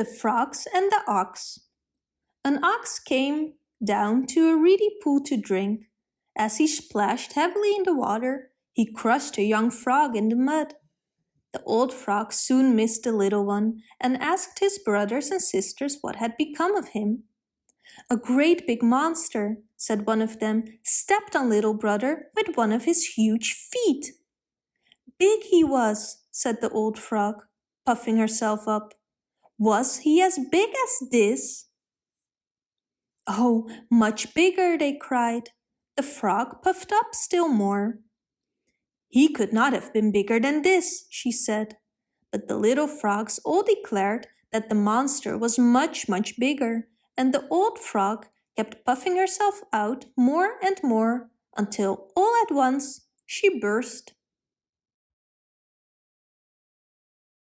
The Frogs and the Ox An ox came down to a reedy pool to drink. As he splashed heavily in the water, he crushed a young frog in the mud. The old frog soon missed the little one and asked his brothers and sisters what had become of him. A great big monster, said one of them, stepped on little brother with one of his huge feet. Big he was, said the old frog, puffing herself up. Was he as big as this? Oh, much bigger, they cried. The frog puffed up still more. He could not have been bigger than this, she said. But the little frogs all declared that the monster was much, much bigger, and the old frog kept puffing herself out more and more until all at once she burst.